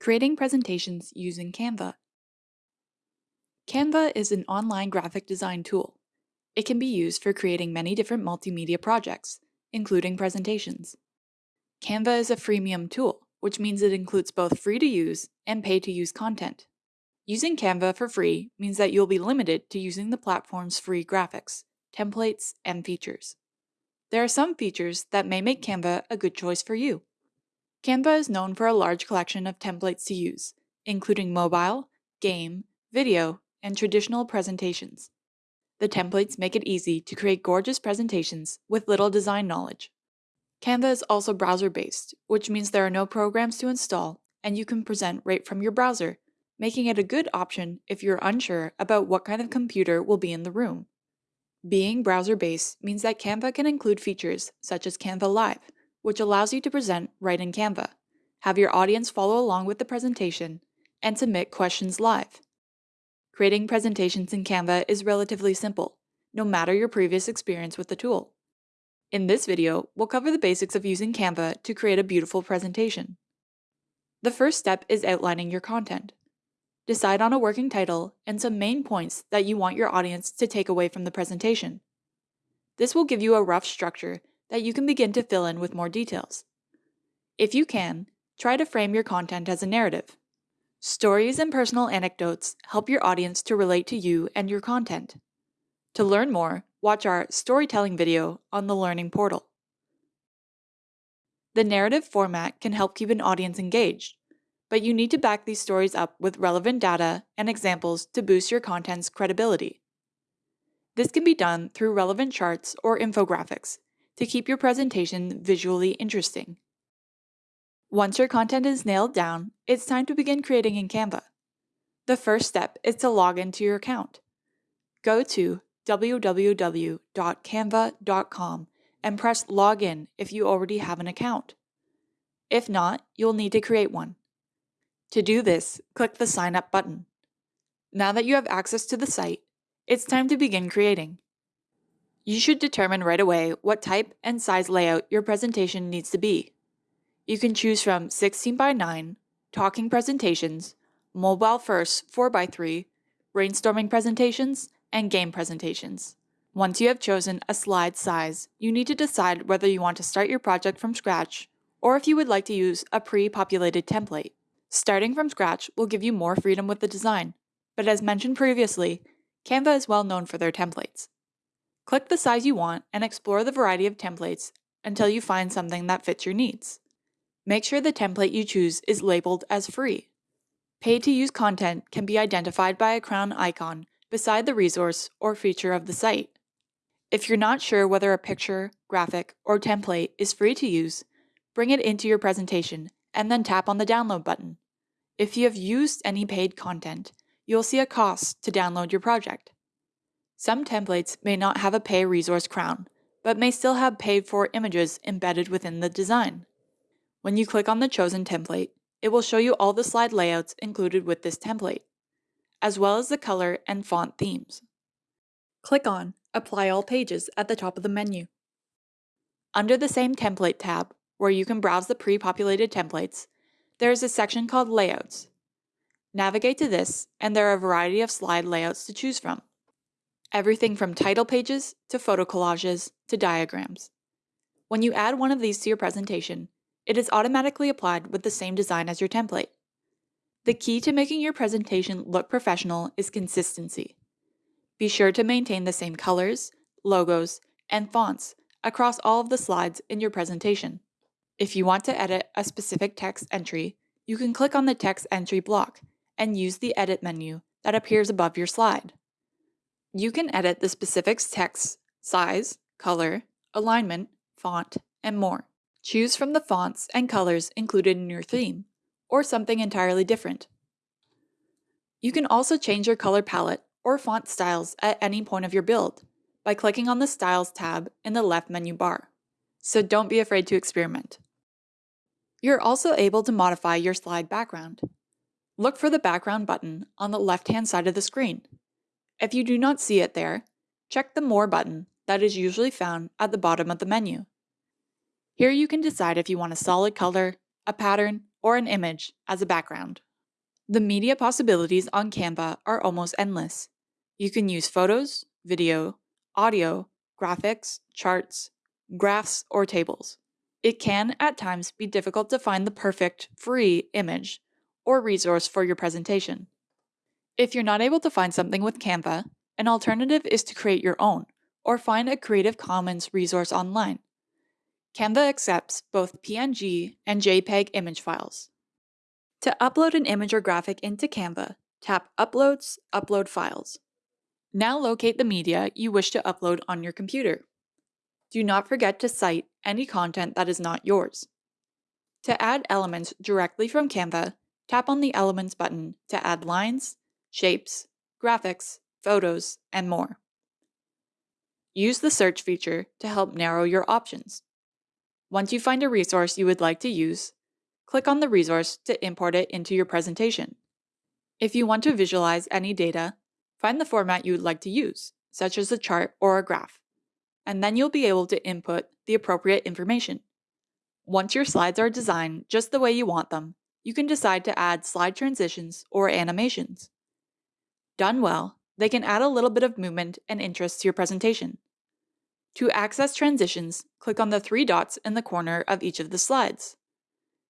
Creating presentations using Canva. Canva is an online graphic design tool. It can be used for creating many different multimedia projects, including presentations. Canva is a freemium tool, which means it includes both free to use and pay to use content. Using Canva for free means that you'll be limited to using the platform's free graphics, templates, and features. There are some features that may make Canva a good choice for you. Canva is known for a large collection of templates to use, including mobile, game, video, and traditional presentations. The templates make it easy to create gorgeous presentations with little design knowledge. Canva is also browser-based, which means there are no programs to install and you can present right from your browser, making it a good option if you're unsure about what kind of computer will be in the room. Being browser-based means that Canva can include features such as Canva Live, which allows you to present right in Canva, have your audience follow along with the presentation, and submit questions live. Creating presentations in Canva is relatively simple, no matter your previous experience with the tool. In this video, we'll cover the basics of using Canva to create a beautiful presentation. The first step is outlining your content. Decide on a working title and some main points that you want your audience to take away from the presentation. This will give you a rough structure that you can begin to fill in with more details. If you can, try to frame your content as a narrative. Stories and personal anecdotes help your audience to relate to you and your content. To learn more, watch our storytelling video on the Learning Portal. The narrative format can help keep an audience engaged, but you need to back these stories up with relevant data and examples to boost your content's credibility. This can be done through relevant charts or infographics to keep your presentation visually interesting. Once your content is nailed down, it's time to begin creating in Canva. The first step is to log into your account. Go to www.canva.com and press Login if you already have an account. If not, you'll need to create one. To do this, click the Sign Up button. Now that you have access to the site, it's time to begin creating. You should determine right away what type and size layout your presentation needs to be. You can choose from 16 by 9, talking presentations, mobile first 4 by 3, brainstorming presentations, and game presentations. Once you have chosen a slide size, you need to decide whether you want to start your project from scratch or if you would like to use a pre-populated template. Starting from scratch will give you more freedom with the design, but as mentioned previously, Canva is well known for their templates. Click the size you want and explore the variety of templates until you find something that fits your needs. Make sure the template you choose is labeled as free. Pay-to-use content can be identified by a crown icon beside the resource or feature of the site. If you're not sure whether a picture, graphic, or template is free to use, bring it into your presentation and then tap on the download button. If you have used any paid content, you'll see a cost to download your project. Some templates may not have a pay resource crown, but may still have paid for images embedded within the design. When you click on the chosen template, it will show you all the slide layouts included with this template, as well as the color and font themes. Click on Apply All Pages at the top of the menu. Under the same Template tab, where you can browse the pre-populated templates, there is a section called Layouts. Navigate to this, and there are a variety of slide layouts to choose from everything from title pages to photo collages to diagrams. When you add one of these to your presentation, it is automatically applied with the same design as your template. The key to making your presentation look professional is consistency. Be sure to maintain the same colors, logos, and fonts across all of the slides in your presentation. If you want to edit a specific text entry, you can click on the text entry block and use the edit menu that appears above your slide. You can edit the specific text, size, color, alignment, font, and more. Choose from the fonts and colors included in your theme, or something entirely different. You can also change your color palette or font styles at any point of your build by clicking on the Styles tab in the left menu bar, so don't be afraid to experiment. You're also able to modify your slide background. Look for the background button on the left-hand side of the screen if you do not see it there, check the More button that is usually found at the bottom of the menu. Here you can decide if you want a solid color, a pattern, or an image as a background. The media possibilities on Canva are almost endless. You can use photos, video, audio, graphics, charts, graphs, or tables. It can, at times, be difficult to find the perfect, free image or resource for your presentation. If you're not able to find something with Canva, an alternative is to create your own or find a Creative Commons resource online. Canva accepts both PNG and JPEG image files. To upload an image or graphic into Canva, tap Uploads, Upload Files. Now locate the media you wish to upload on your computer. Do not forget to cite any content that is not yours. To add elements directly from Canva, tap on the Elements button to add lines, shapes, graphics, photos, and more. Use the search feature to help narrow your options. Once you find a resource you would like to use, click on the resource to import it into your presentation. If you want to visualize any data, find the format you would like to use, such as a chart or a graph, and then you'll be able to input the appropriate information. Once your slides are designed just the way you want them, you can decide to add slide transitions or animations. Done well, they can add a little bit of movement and interest to your presentation. To access transitions, click on the three dots in the corner of each of the slides.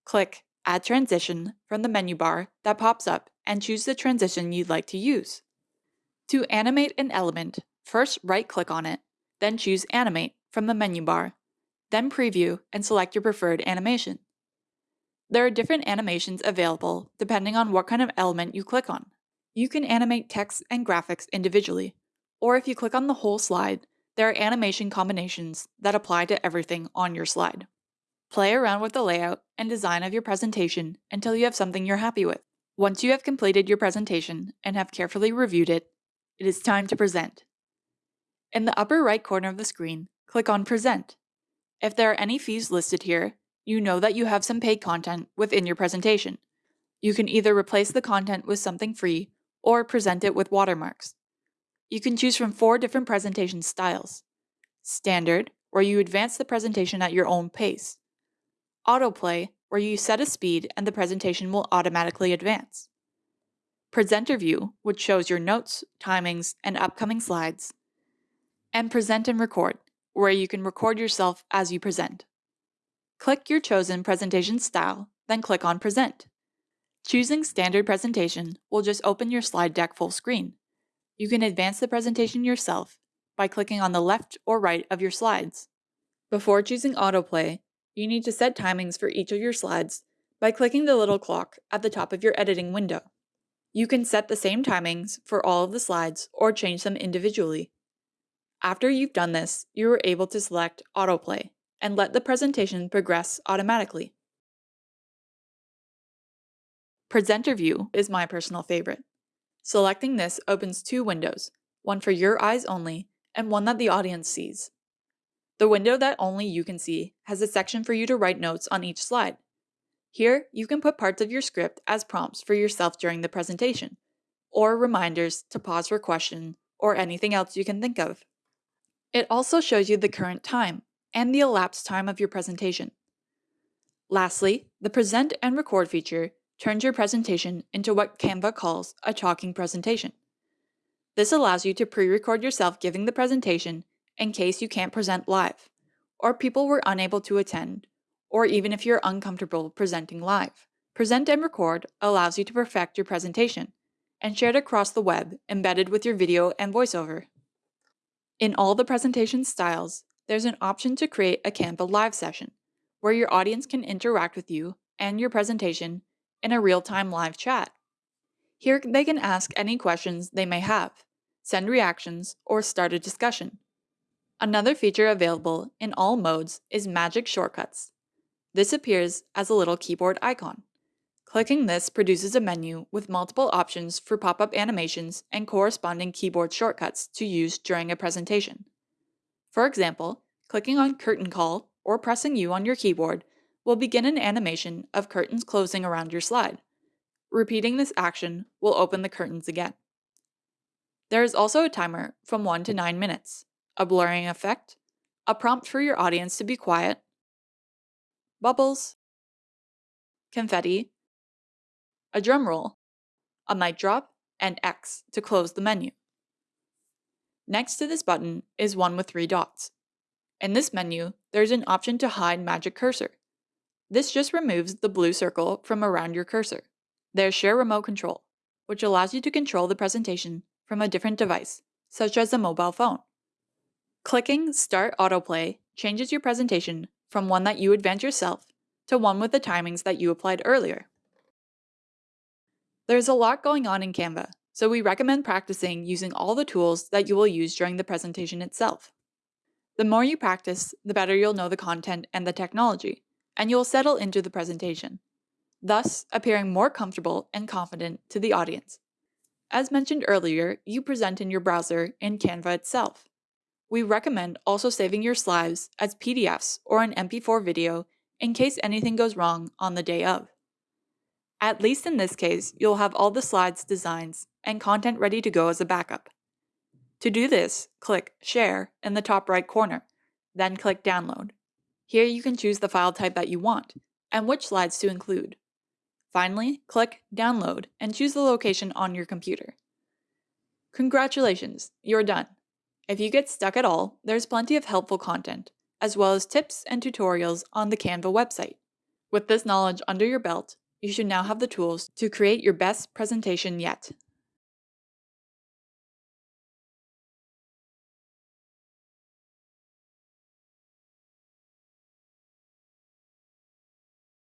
Click Add Transition from the menu bar that pops up and choose the transition you'd like to use. To animate an element, first right-click on it, then choose Animate from the menu bar, then Preview and select your preferred animation. There are different animations available depending on what kind of element you click on. You can animate text and graphics individually, or if you click on the whole slide, there are animation combinations that apply to everything on your slide. Play around with the layout and design of your presentation until you have something you're happy with. Once you have completed your presentation and have carefully reviewed it, it is time to present. In the upper right corner of the screen, click on Present. If there are any fees listed here, you know that you have some paid content within your presentation. You can either replace the content with something free or present it with watermarks. You can choose from four different presentation styles. Standard, where you advance the presentation at your own pace. Autoplay, where you set a speed and the presentation will automatically advance. Presenter View, which shows your notes, timings, and upcoming slides. And Present and Record, where you can record yourself as you present. Click your chosen presentation style, then click on Present. Choosing Standard Presentation will just open your slide deck full screen. You can advance the presentation yourself by clicking on the left or right of your slides. Before choosing Autoplay, you need to set timings for each of your slides by clicking the little clock at the top of your editing window. You can set the same timings for all of the slides or change them individually. After you've done this, you are able to select Autoplay and let the presentation progress automatically. Presenter View is my personal favorite. Selecting this opens two windows, one for your eyes only and one that the audience sees. The window that only you can see has a section for you to write notes on each slide. Here, you can put parts of your script as prompts for yourself during the presentation, or reminders to pause for question or anything else you can think of. It also shows you the current time and the elapsed time of your presentation. Lastly, the Present and Record feature turns your presentation into what Canva calls a talking presentation. This allows you to pre-record yourself giving the presentation in case you can't present live, or people were unable to attend, or even if you're uncomfortable presenting live. Present and Record allows you to perfect your presentation and share it across the web embedded with your video and voiceover. In all the presentation styles, there's an option to create a Canva live session, where your audience can interact with you and your presentation in a real-time live chat. Here they can ask any questions they may have, send reactions, or start a discussion. Another feature available in all modes is Magic Shortcuts. This appears as a little keyboard icon. Clicking this produces a menu with multiple options for pop-up animations and corresponding keyboard shortcuts to use during a presentation. For example, clicking on Curtain Call or pressing U on your keyboard will begin an animation of curtains closing around your slide. Repeating this action will open the curtains again. There is also a timer from 1 to 9 minutes, a blurring effect, a prompt for your audience to be quiet, bubbles, confetti, a drum roll, a mic drop, and X to close the menu. Next to this button is one with three dots. In this menu, there's an option to hide Magic Cursor. This just removes the blue circle from around your cursor. There's Share Remote Control, which allows you to control the presentation from a different device, such as a mobile phone. Clicking Start Autoplay changes your presentation from one that you advance yourself to one with the timings that you applied earlier. There's a lot going on in Canva, so we recommend practicing using all the tools that you will use during the presentation itself. The more you practice, the better you'll know the content and the technology, and you'll settle into the presentation, thus appearing more comfortable and confident to the audience. As mentioned earlier, you present in your browser in Canva itself. We recommend also saving your slides as PDFs or an MP4 video in case anything goes wrong on the day of. At least in this case, you'll have all the slides, designs, and content ready to go as a backup. To do this, click Share in the top right corner, then click Download. Here you can choose the file type that you want, and which slides to include. Finally, click Download and choose the location on your computer. Congratulations, you're done. If you get stuck at all, there's plenty of helpful content, as well as tips and tutorials on the Canva website. With this knowledge under your belt, you should now have the tools to create your best presentation yet.